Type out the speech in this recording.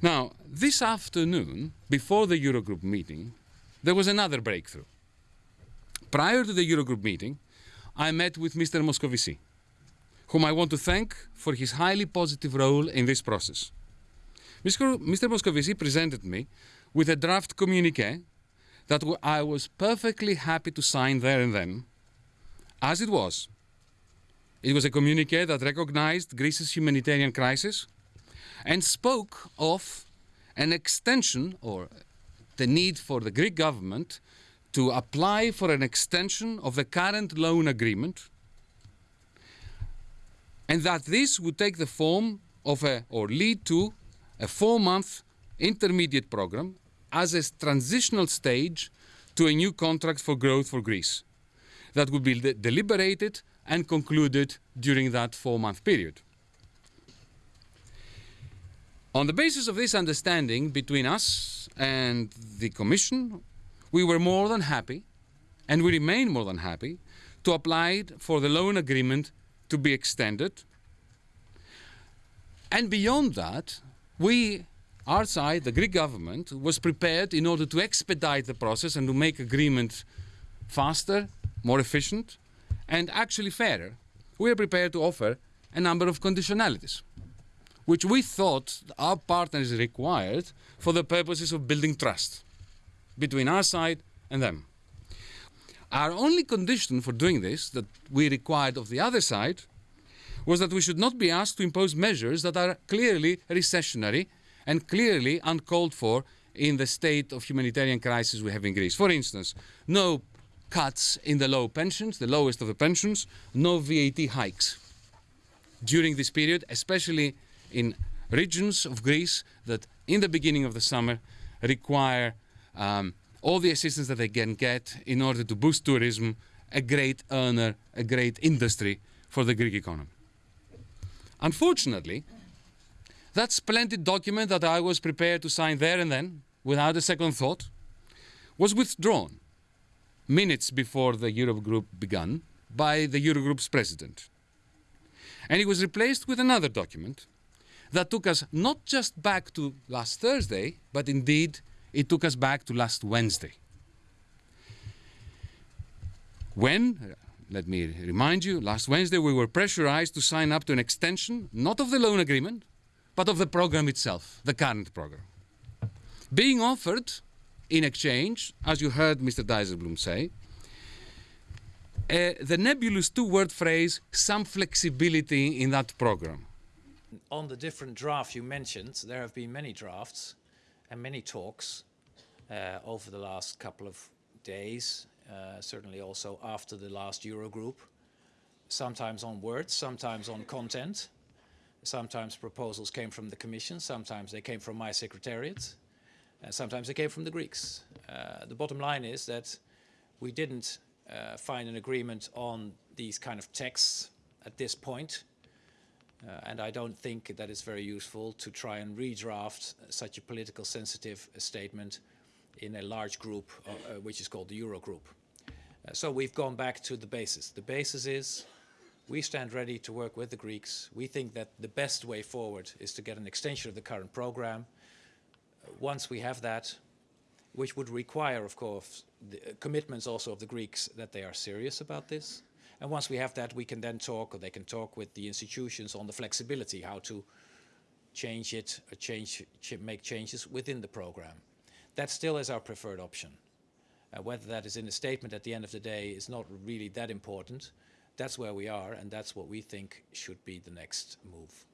Now, this afternoon, before the Eurogroup meeting, there was another breakthrough. Prior to the Eurogroup meeting, I met with Mr. Moscovici, whom I want to thank for his highly positive role in this process. Mr. Moscovici presented me with a draft communique that I was perfectly happy to sign there and then, as it was. It was a communique that recognized Greece's humanitarian crisis and spoke of an extension or the need for the Greek government to apply for an extension of the current loan agreement and that this would take the form of a or lead to a four-month intermediate program as a transitional stage to a new contract for growth for Greece that would be de deliberated and concluded during that four-month period. On the basis of this understanding between us and the Commission, we were more than happy, and we remain more than happy, to apply for the loan agreement to be extended. And beyond that, we, our side, the Greek government, was prepared in order to expedite the process and to make agreement faster, more efficient, and actually fairer. We are prepared to offer a number of conditionalities which we thought our partners required for the purposes of building trust between our side and them. Our only condition for doing this that we required of the other side was that we should not be asked to impose measures that are clearly recessionary and clearly uncalled for in the state of humanitarian crisis we have in Greece. For instance, no cuts in the low pensions, the lowest of the pensions, no VAT hikes during this period, especially in regions of Greece that in the beginning of the summer require um, all the assistance that they can get in order to boost tourism, a great earner, a great industry for the Greek economy. Unfortunately, that splendid document that I was prepared to sign there and then, without a second thought, was withdrawn minutes before the Eurogroup began by the Eurogroup's president. And it was replaced with another document that took us not just back to last Thursday, but indeed it took us back to last Wednesday. When, let me remind you, last Wednesday we were pressurized to sign up to an extension, not of the loan agreement, but of the program itself, the current program. Being offered in exchange, as you heard Mr. Dijsselbloem say, uh, the nebulous two-word phrase, some flexibility in that program. On the different draft you mentioned, there have been many drafts and many talks uh, over the last couple of days, uh, certainly also after the last Eurogroup, sometimes on words, sometimes on content. Sometimes proposals came from the Commission, sometimes they came from my secretariat, and sometimes they came from the Greeks. Uh, the bottom line is that we didn't uh, find an agreement on these kind of texts at this point. Uh, and I don't think that it's very useful to try and redraft such a political sensitive statement in a large group, uh, uh, which is called the Eurogroup. Uh, so we've gone back to the basis. The basis is we stand ready to work with the Greeks. We think that the best way forward is to get an extension of the current program. Uh, once we have that, which would require, of course, the commitments also of the Greeks that they are serious about this, and once we have that, we can then talk, or they can talk with the institutions on the flexibility, how to change it, or change, make changes within the program. That still is our preferred option. Uh, whether that is in a statement at the end of the day is not really that important. That's where we are, and that's what we think should be the next move.